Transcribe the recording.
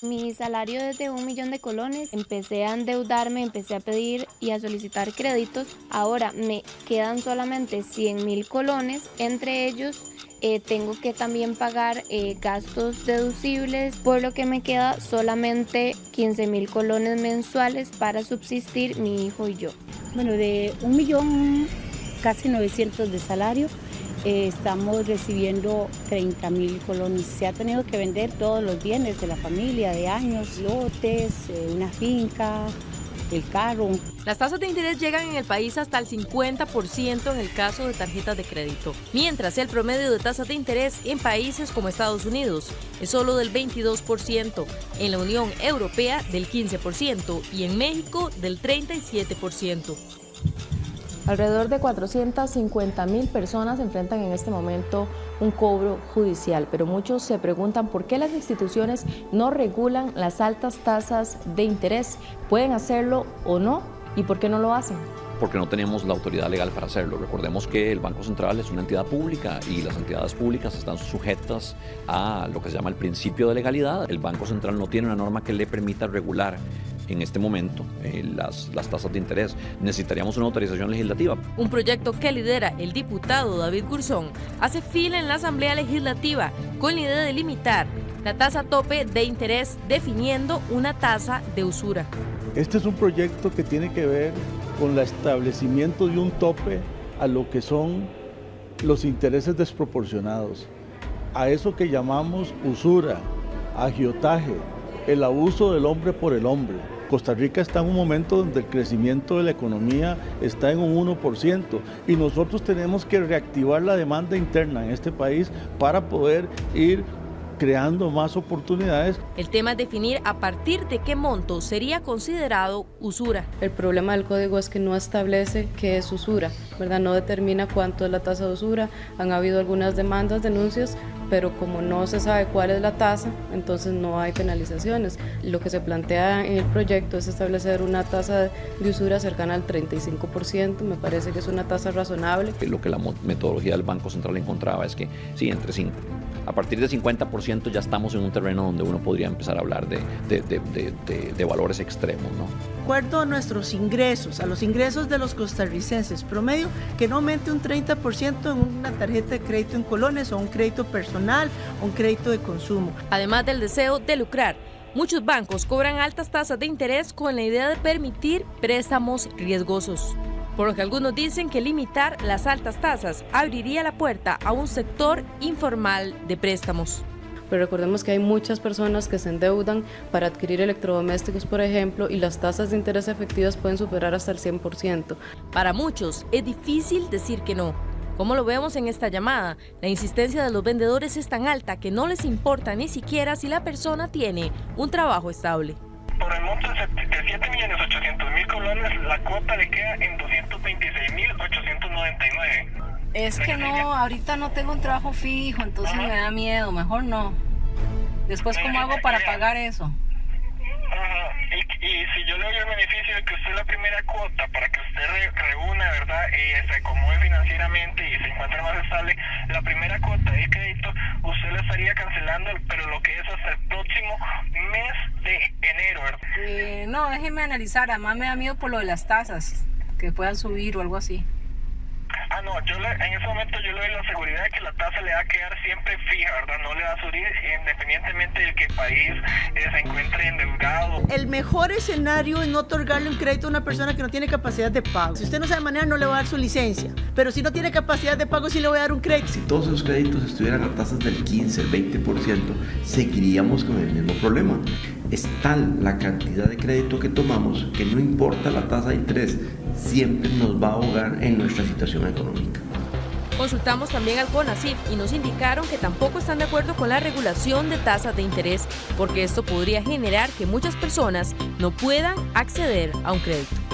Mi salario es de un millón de colones, empecé a endeudarme, empecé a pedir y a solicitar créditos, ahora me quedan solamente 100 mil colones, entre ellos eh, tengo que también pagar eh, gastos deducibles, por lo que me queda solamente 15 mil colones mensuales para subsistir mi hijo y yo. Bueno, de un millón casi 900 de salario, estamos recibiendo 30 mil colones. Se ha tenido que vender todos los bienes de la familia, de años, lotes, eh, una finca, el carro. Las tasas de interés llegan en el país hasta el 50% en el caso de tarjetas de crédito, mientras el promedio de tasas de interés en países como Estados Unidos es solo del 22%, en la Unión Europea del 15% y en México del 37%. Alrededor de 450 mil personas enfrentan en este momento un cobro judicial, pero muchos se preguntan por qué las instituciones no regulan las altas tasas de interés. ¿Pueden hacerlo o no? ¿Y por qué no lo hacen? porque no tenemos la autoridad legal para hacerlo. Recordemos que el Banco Central es una entidad pública y las entidades públicas están sujetas a lo que se llama el principio de legalidad. El Banco Central no tiene una norma que le permita regular en este momento eh, las, las tasas de interés. Necesitaríamos una autorización legislativa. Un proyecto que lidera el diputado David Gurzón hace fila en la Asamblea Legislativa con la idea de limitar la tasa tope de interés definiendo una tasa de usura. Este es un proyecto que tiene que ver con el establecimiento de un tope a lo que son los intereses desproporcionados, a eso que llamamos usura, agiotaje, el abuso del hombre por el hombre. Costa Rica está en un momento donde el crecimiento de la economía está en un 1% y nosotros tenemos que reactivar la demanda interna en este país para poder ir creando más oportunidades. El tema es definir a partir de qué monto sería considerado usura. El problema del código es que no establece qué es usura, ¿verdad? No determina cuánto es la tasa de usura. Han habido algunas demandas, denuncias, pero como no se sabe cuál es la tasa, entonces no hay penalizaciones. Lo que se plantea en el proyecto es establecer una tasa de usura cercana al 35%, me parece que es una tasa razonable. Lo que la metodología del Banco Central encontraba es que sí, entre 5 a partir del 50% ya estamos en un terreno donde uno podría empezar a hablar de, de, valores extremos. ¿no? De acuerdo a nuestros ingresos, a los ingresos de los costarricenses promedio, que no aumente un 30% en una tarjeta de crédito en colones o un crédito personal o un crédito de consumo. Además del deseo de lucrar, muchos bancos cobran altas tasas de interés con la idea de permitir préstamos riesgosos por lo que algunos dicen que limitar las altas tasas abriría la puerta a un sector informal de préstamos. Pero recordemos que hay muchas personas que se endeudan para adquirir electrodomésticos, por ejemplo, y las tasas de interés efectivas pueden superar hasta el 100%. Para muchos es difícil decir que no. Como lo vemos en esta llamada, la insistencia de los vendedores es tan alta que no les importa ni siquiera si la persona tiene un trabajo estable. Por el monto de 7.800.000 colones, la cuota le queda en 226.899. Es que no, ahorita no tengo un trabajo fijo, entonces me da miedo, mejor no. Después, ¿cómo hago para pagar eso? Y, si yo le doy el beneficio de que usted la primera cuota para que usted reúna, ¿verdad? Y se acomode financieramente y se encuentre más estable, la primera cuota de crédito usted la estaría cancelando, pero lo que es hasta el próximo mes de enero, ¿verdad? Eh, no, déjeme analizar, además me da miedo por lo de las tasas, que puedan subir o algo así. Ah, no, yo en ese momento yo le doy la seguridad de que la tasa le va a quedar siempre fija, ¿verdad? No le va a subir independientemente de que país eh, se encuentre. El mejor escenario es no otorgarle un crédito a una persona que no tiene capacidad de pago. Si usted no sabe manejar, no le va a dar su licencia. Pero si no tiene capacidad de pago, sí le voy a dar un crédito. Si todos esos créditos estuvieran a tasas del 15, el 20%, seguiríamos con el mismo problema. Es tal la cantidad de crédito que tomamos que no importa la tasa de interés, siempre nos va a ahogar en nuestra situación económica. Consultamos también al CONACYT y nos indicaron que tampoco están de acuerdo con la regulación de tasas de interés porque esto podría generar que muchas personas no puedan acceder a un crédito.